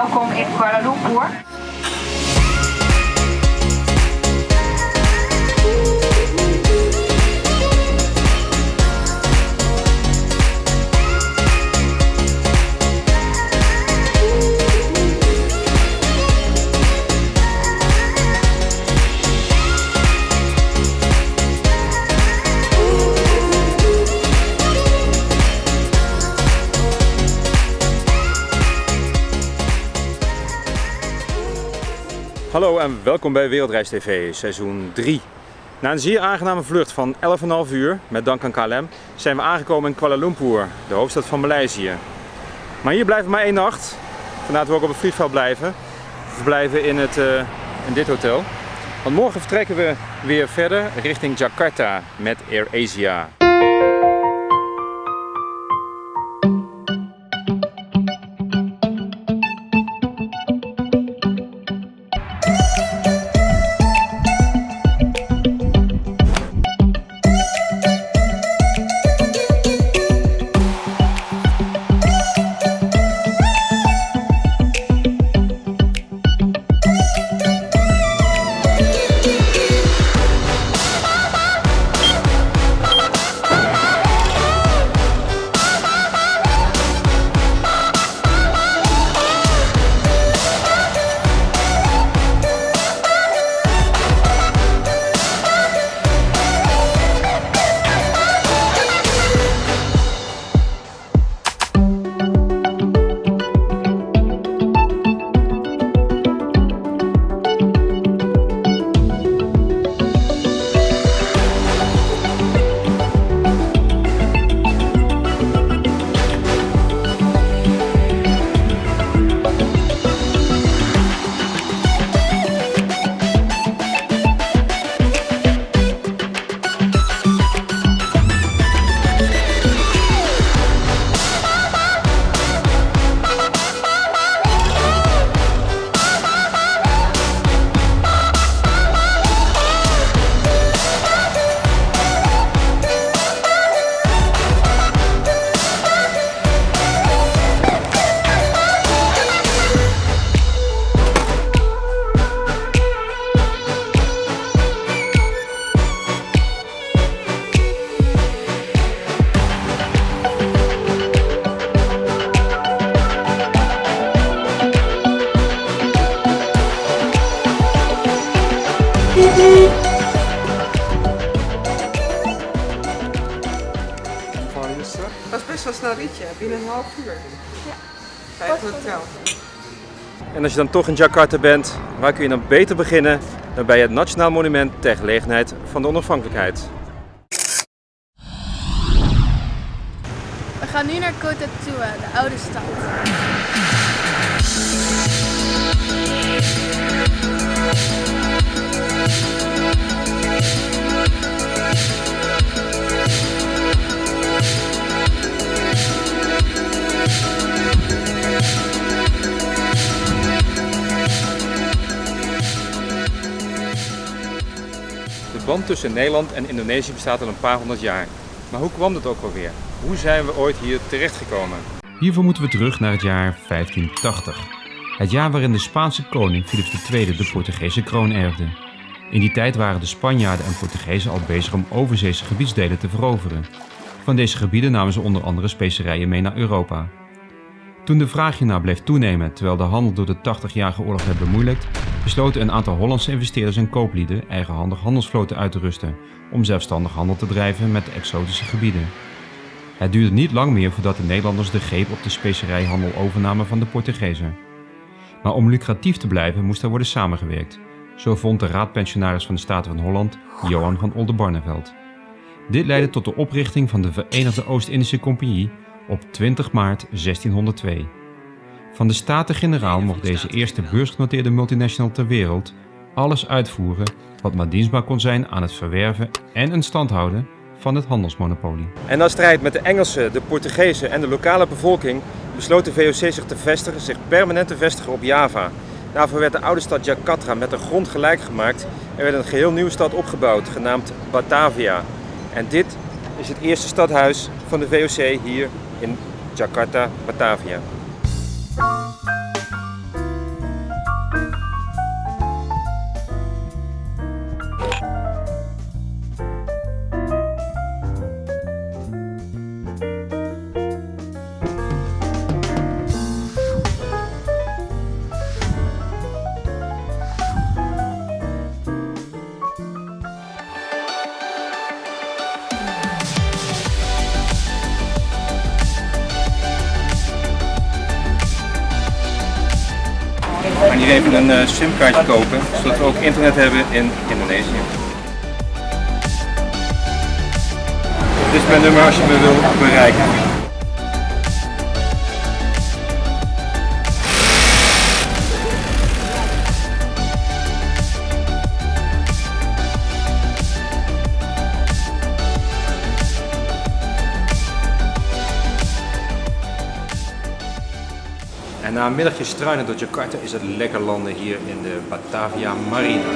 welkom in Kuala Lumpur. En welkom bij Wereldreis TV, seizoen 3. Na een zeer aangename vlucht van 11,5 uur, met dank aan KLM, zijn we aangekomen in Kuala Lumpur, de hoofdstad van Maleisië. Maar hier blijven we maar één nacht, vandaar we ook op het vliegveld blijven. We verblijven in, het, eh, in dit hotel. Want morgen vertrekken we weer verder richting Jakarta met AirAsia. Dat best wel snel ritje, binnen een half uur. Ja. Bij het hotel. En als je dan toch in Jakarta bent, waar kun je dan beter beginnen dan bij het Nationaal Monument ter gelegenheid van de onafhankelijkheid. We gaan nu naar Kota Tua, de oude stad. Band tussen Nederland en Indonesië bestaat al een paar honderd jaar. Maar hoe kwam dat ook alweer? Hoe zijn we ooit hier terechtgekomen? Hiervoor moeten we terug naar het jaar 1580. Het jaar waarin de Spaanse koning Philips II de Portugese kroon erfde. In die tijd waren de Spanjaarden en Portugezen al bezig om overzeese gebiedsdelen te veroveren. Van deze gebieden namen ze onder andere specerijen mee naar Europa. Toen de vraag hiernaar bleef toenemen terwijl de handel door de 80-jarige oorlog werd bemoeilijkt, besloten een aantal Hollandse investeerders en kooplieden eigenhandig handelsvloten uit te rusten om zelfstandig handel te drijven met de exotische gebieden. Het duurde niet lang meer voordat de Nederlanders de greep op de specerijhandel overnamen van de Portugezen. Maar om lucratief te blijven moest er worden samengewerkt. Zo vond de raadpensionaris van de Staten van Holland, Johan van Oldenbarneveld. Dit leidde tot de oprichting van de Verenigde Oost-Indische Compagnie op 20 maart 1602. Van de Staten-Generaal mocht deze eerste beursgenoteerde multinational ter wereld alles uitvoeren wat maar dienstbaar kon zijn aan het verwerven en in stand houden van het handelsmonopolie. En na strijd met de Engelsen, de Portugezen en de lokale bevolking besloot de VOC zich te vestigen, zich permanent te vestigen op Java. Daarvoor werd de oude stad Jakarta met de grond gelijk gemaakt en werd een geheel nieuwe stad opgebouwd, genaamd Batavia. En dit is het eerste stadhuis van de VOC hier in Jakarta, Batavia. Even een uh, simkaartje kopen, zodat we ook internet hebben in Indonesië. Dit is mijn nummer als je me wil bereiken. Na een middagje struinen door Jakarta is het lekker landen hier in de Batavia Marina.